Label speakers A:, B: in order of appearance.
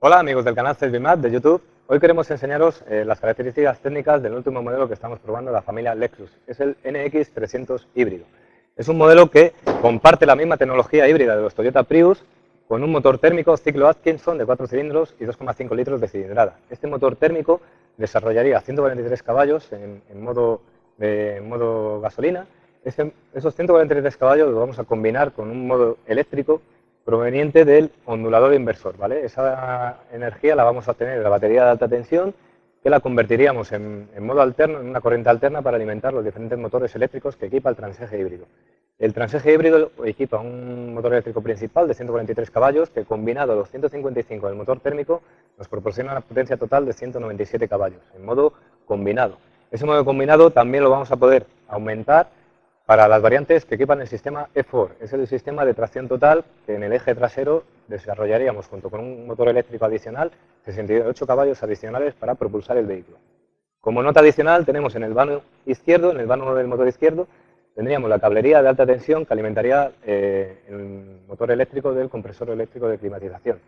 A: Hola amigos del canal CESBIMAT de YouTube. Hoy queremos enseñaros eh, las características técnicas del último modelo que estamos probando de la familia Lexus. Es el NX300 híbrido. Es un modelo que comparte la misma tecnología híbrida de los Toyota Prius con un motor térmico ciclo Atkinson de 4 cilindros y 2,5 litros de cilindrada. Este motor térmico desarrollaría 143 caballos en, modo, modo gasolina. esos 143 caballos los vamos a combinar con un modo eléctrico proveniente del ondulador inversor. ¿vale? Esa energía la vamos a obtener de la batería de alta tensión que la convertiríamos en, modo alterno, en una corriente alterna para alimentar los diferentes motores eléctricos que equipa el transeje híbrido. El transeje híbrido equipa un motor eléctrico principal de 143 caballos que combinado a los 155 del motor térmico nos proporciona una potencia total de 197 caballos en modo combinado. Ese modo combinado también lo vamos a poder aumentar para las variantes que equipan el sistema E4, es el sistema de tracción total que en el eje trasero desarrollaríamos junto con un motor eléctrico adicional 68 caballos adicionales para propulsar el vehículo. Como nota adicional tenemos en el vano izquierdo, en el vano del motor izquierdo, tendríamos la cablería de alta tensión que alimentaría eh, el motor eléctrico del compresor eléctrico de climatización.